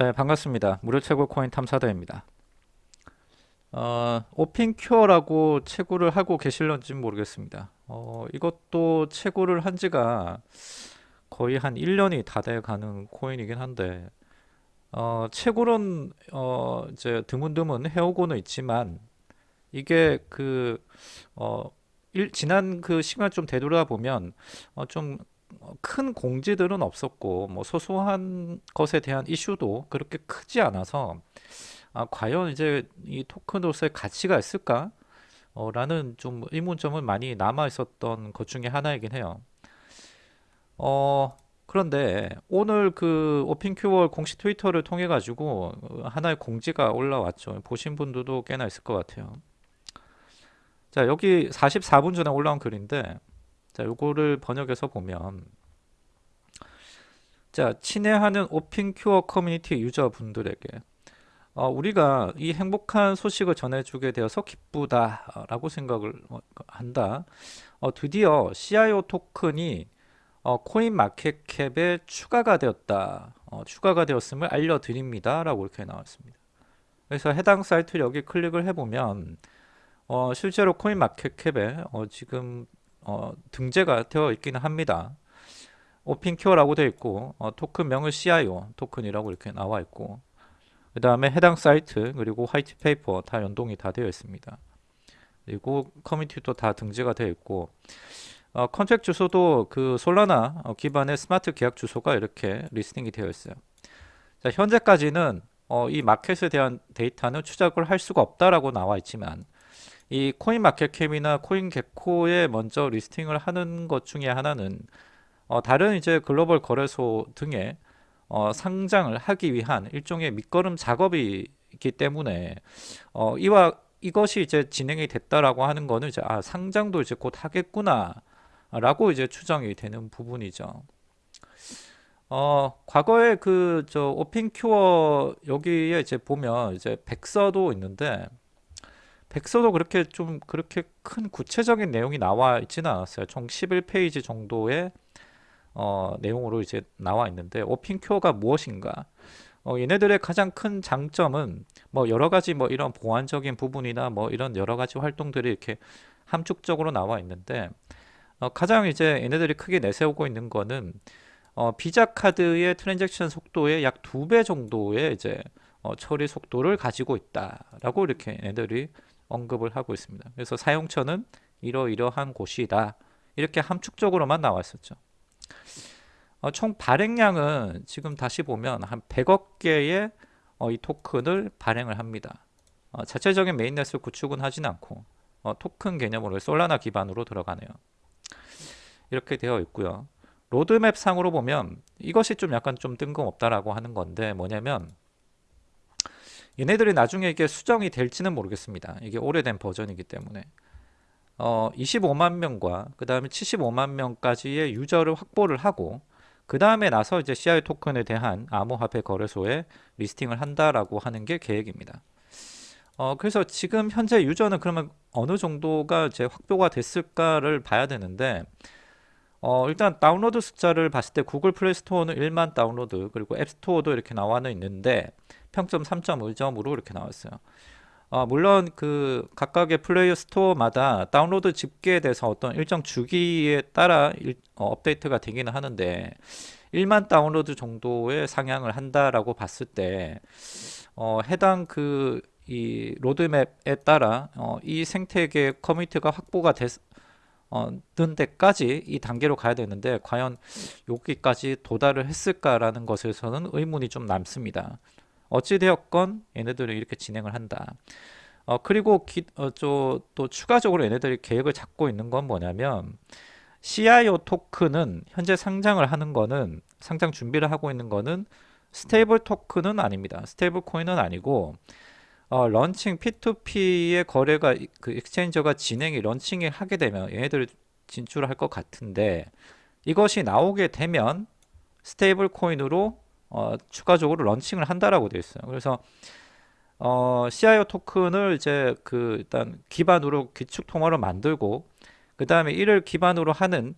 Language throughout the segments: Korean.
네, 반갑습니다. 무료 채굴 코인 탐사대입니다. 어, 오핀큐어라고 채굴을 하고 계실런지 모르겠습니다. 어, 이것도 채굴을 한 지가 거의 한 1년이 다 돼 가는 코인이긴 한데, 어, 채굴은, 어, 이제 드문드문 해오고는 있지만, 이게 그, 어, 일, 지난 그 시간 좀 되돌아보면, 어, 좀 어, 큰 공지들은 없었고 뭐 소소한 것에 대한 이슈도 그렇게 크지 않아서 아, 과연 이제 이 토큰으로서의 가치가 있을까? 어, 라는 좀 의문점은 많이 남아 있었던 것 중에 하나이긴 해요. 어, 그런데 오늘 그 오픈큐얼 공식 트위터를 통해 가지고 하나의 공지가 올라왔죠. 보신 분들도 꽤나 있을 것 같아요. 자, 여기 44분 전에 올라온 글인데 자, 요거를 번역해서 보면 자, 친애하는 오픈큐어 커뮤니티 유저분들에게 어, 우리가 이 행복한 소식을 전해주게 되어서 기쁘다 라고 생각을 어, 한다. 어, 드디어 CIO 토큰이 어, 코인 마켓캡에 추가가 되었다. 어, 추가가 되었음을 알려드립니다. 라고 이렇게 나왔습니다. 그래서 해당 사이트 여기 클릭을 해보면 어, 실제로 코인 마켓캡에 어, 지금 어, 등재가 되어 있기는 합니다. 오픈큐어라고 되어 있고 어, 토큰명은 CIO 토큰이라고 이렇게 나와 있고 그 다음에 해당 사이트 그리고 white paper 다 연동이 다 되어 있습니다. 그리고 커뮤니티도 다 등재가 되어 있고 어, contract 주소도 그 솔라나 어, 기반의 스마트 계약 주소가 이렇게 listing이 되어 있어요. 자, 현재까지는 어, 이 마켓에 대한 데이터는 추적을 할 수가 없다라고 나와 있지만 이 코인 마켓캡이나 코인 개코에 먼저 리스팅을 하는 것 중에 하나는 어, 다른 이제 글로벌 거래소 등에 어, 상장을 하기 위한 일종의 밑거름 작업이 있기 때문에 어, 이와 이것이 이제 진행이 됐다라고 하는 거는 이제 아, 상장도 이제 곧 하겠구나 라고 이제 추정이 되는 부분이죠. 어, 과거에 그 저 오픈큐어 여기에 이제 보면 이제 백서도 있는데 백서도 그렇게 좀 그렇게 큰 구체적인 내용이 나와 있지는 않았어요. 총 11페이지 정도의 어, 내용으로 이제 나와 있는데 오픈큐어가 무엇인가? 어, 얘네들의 가장 큰 장점은 뭐 여러 가지 뭐 이런 보안적인 부분이나 뭐 이런 여러 가지 활동들이 이렇게 함축적으로 나와 있는데 어, 가장 이제 얘네들이 크게 내세우고 있는 거는 어, 비자 카드의 transaction 속도의 약 두 배 정도의 이제 어, 처리 속도를 가지고 있다라고 이렇게 얘네들이 언급을 하고 있습니다. 그래서 사용처는 이러이러한 곳이다. 이렇게 함축적으로만 나왔었죠. 어, 총 발행량은 지금 다시 보면 한 100억 개의 어, 이 토큰을 발행을 합니다. 어, 자체적인 mainnet을 구축은 하진 않고 어, 토큰 개념으로 솔라나 기반으로 들어가네요. 이렇게 되어 있고요. 로드맵 상으로 보면 이것이 좀 약간 좀 뜬금없다라고 하는 건데 뭐냐면 얘네들이 나중에 이게 수정이 될지는 모르겠습니다. 이게 오래된 버전이기 때문에 어, 25만 명과 그 다음에 75만 명까지의 유저를 확보를 하고 그 다음에 나서 이제 CI 토큰에 대한 암호화폐 거래소에 listing을 한다라고 하는 게 계획입니다. 어, 그래서 지금 현재 user는 그러면 어느 정도가 이제 확보가 됐을까를 봐야 되는데 어, 일단 다운로드 숫자를 봤을 때 구글 플레이 스토어는 1만 다운로드 그리고 앱스토어도 이렇게 나와는 있는데 평점 3.5점으로 이렇게 나왔어요. 어, 물론 그 각각의 플레이어 스토어마다 다운로드 집계에 대해서 어떤 일정 주기에 따라 일, 어, 업데이트가 되기는 하는데 1만 다운로드 정도의 상향을 한다라고 봤을 때 어, 해당 그 이 로드맵에 따라 어, 이 생태계 커뮤니티가 확보가 됐, 어, 는 데까지 이 단계로 가야 되는데 과연 여기까지 도달을 했을까라는 것에서는 의문이 좀 남습니다. 어찌되었건 얘네들은 이렇게 진행을 한다. 어, 그리고 기, 어, 저, 또 추가적으로 얘네들이 계획을 잡고 있는 건 뭐냐면 CIO 토큰은 현재 상장을 하는 거는 상장 준비를 하고 있는 거는 stable 토큰은 아닙니다. stable 코인은 아니고 어, launching P2P의 거래가 그 익스체인저가 진행이 launching이 하게 되면 얘네들 진출할 것 같은데 이것이 나오게 되면 stable 코인으로 어, 추가적으로 launching을 한다라고 되어 있어요. 그래서 어, CIO 토큰을 이제 그 일단 기반으로 기축 통화를 만들고 그 다음에 이를 기반으로 하는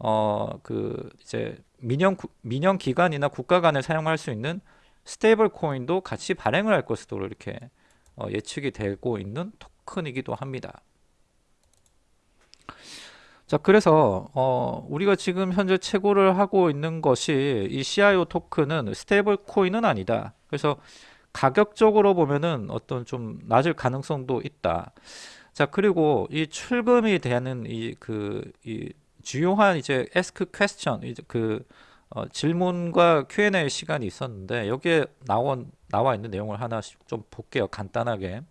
어, 그 이제 민영 민영 기관이나 국가 간에 사용할 수 있는 stable 코인도 같이 발행을 할 것으로 이렇게 어, 예측이 되고 있는 토큰이기도 합니다. 자, 그래서 어, 우리가 지금 현재 채굴을 하고 있는 것이 이 CIO 토큰은 stable 코인은 아니다. 그래서 가격적으로 보면은 어떤 좀 낮을 가능성도 있다. 자, 그리고 이 출금이 되는 이 그이 주요한 이제 ask question 이제 그 어, 질문과 Q&A 시간이 있었는데 여기에 나온 나와 있는 내용을 하나씩 좀 볼게요. 간단하게.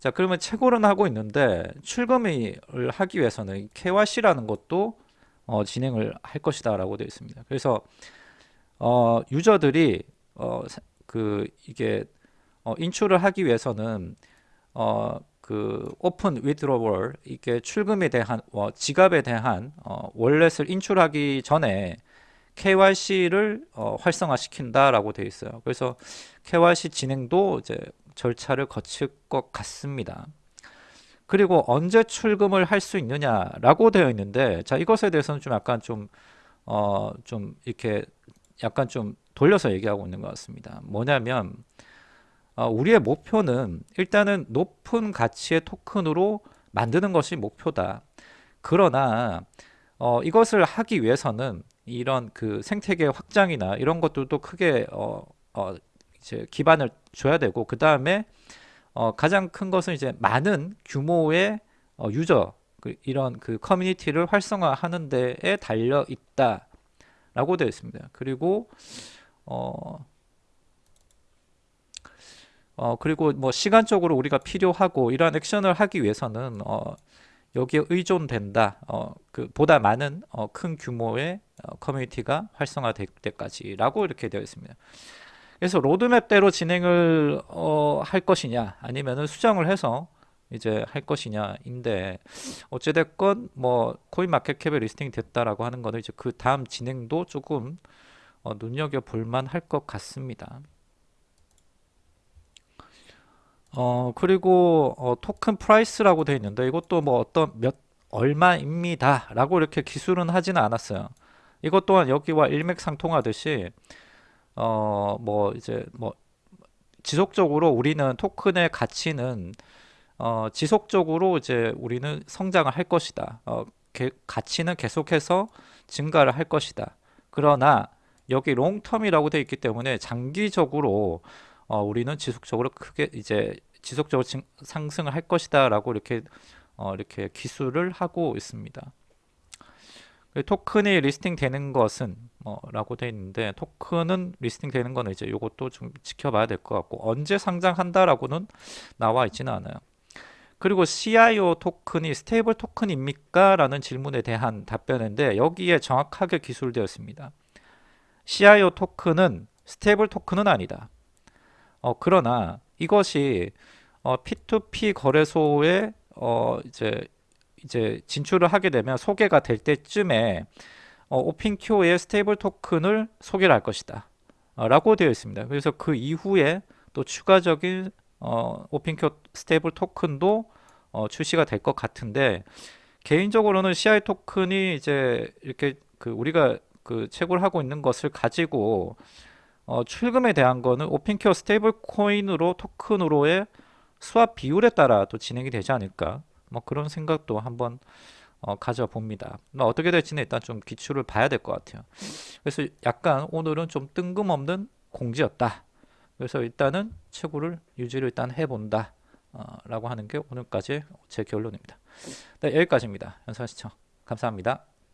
자, 그러면 채굴은 하고 있는데 출금을 하기 위해서는 KYC라는 것도 어, 진행을 할 것이다 라고 되어 있습니다. 그래서 어, 유저들이 어, 그 이게 어, 인출을 하기 위해서는 어, 그 오픈 위드로월 이게 출금에 대한 어, 지갑에 대한 어, 월렛을 인출하기 전에 KYC를 어, 활성화시킨다라고 되어 있어요. 그래서 KYC 진행도 이제 절차를 거칠 것 같습니다. 그리고 언제 출금을 할 수 있느냐라고 되어 있는데 자 이것에 대해서는 좀 약간 좀 어, 좀 이렇게 약간 좀 돌려서 얘기하고 있는 것 같습니다. 뭐냐면 어, 우리의 목표는 일단은 높은 가치의 토큰으로 만드는 것이 목표다. 그러나 어, 이것을 하기 위해서는 이런 그 생태계 확장이나 이런 것들도 크게 어, 어, 이제 기반을 줘야 되고 그 다음에 어, 가장 큰 것은 이제 많은 규모의 어, 유저 그, 이런 그 커뮤니티를 활성화하는 데에 달려 있다 라고 되어 있습니다. 그리고 어, 어 그리고 뭐 시간적으로 우리가 필요하고 이러한 액션을 하기 위해서는 어, 여기에 의존된다. 어, 그 보다 많은 어, 큰 규모의 어, 커뮤니티가 활성화될 때까지라고 이렇게 되어 있습니다. 그래서 로드맵대로 진행을 어, 할 것이냐 아니면은 수정을 해서 이제 할 것이냐인데 어찌됐건 뭐 코인 마켓캡에 listing이 됐다라고 하는 거는 이제 그 다음 진행도 조금 어, 눈여겨 볼만 할 것 같습니다. 어 그리고 어, token price라고 되어 있는데 이것도 뭐 어떤 몇 얼마입니다. 라고 이렇게 기술은 하지는 않았어요. 이것 또한 여기와 일맥상통하듯이 어 뭐 이제 뭐 지속적으로 우리는 토큰의 가치는 어 지속적으로 이제 우리는 성장을 할 것이다. 어 게, 가치는 계속해서 증가를 할 것이다. 그러나 여기 long-term이라고 되어 있기 때문에 장기적으로 어, 우리는 지속적으로 크게 이제 지속적으로 증, 상승을 할 것이다라고 이렇게 어, 이렇게 기술을 하고 있습니다. 토큰이 listing 되는 것은 뭐 라고 되어 있는데 토큰은 listing 되는 거는 이제 이것도 좀 지켜봐야 될 것 같고 언제 상장한다라고는 나와 있지는 않아요. 그리고 CIO 토큰이 stable 토큰입니까? 라는 질문에 대한 답변인데 여기에 정확하게 기술되어 있습니다. CIO 토큰은 stable 토큰은 아니다. 어, 그러나 이것이 어, P2P 거래소에 어, 이제 이제 진출을 하게 되면 소개가 될 때쯤에 어, 오픈큐의 stable 토큰을 소개를 할 것이다. 어, 라고 되어 있습니다. 그래서 그 이후에 또 추가적인 어, 오픈큐 stable 토큰도 어, 출시가 될 것 같은데 개인적으로는 CI 토큰이 이제 이렇게 그 우리가 그 채굴 하고 있는 것을 가지고 어, 출금에 대한 거는 오픈큐의 stable 코인으로 토큰으로의 swap 비율에 따라 또 진행이 되지 않을까 뭐 그런 생각도 한번 어, 가져봅니다. 뭐 어떻게 될지는 일단 좀 귀추를 봐야 될 것 같아요. 그래서 약간 오늘은 좀 뜬금없는 공지였다. 그래서 일단은 채굴을 유지를 일단 해본다. 어, 라고 하는 게 오늘까지 제 결론입니다. 네, 여기까지입니다. 연사 시청 감사합니다.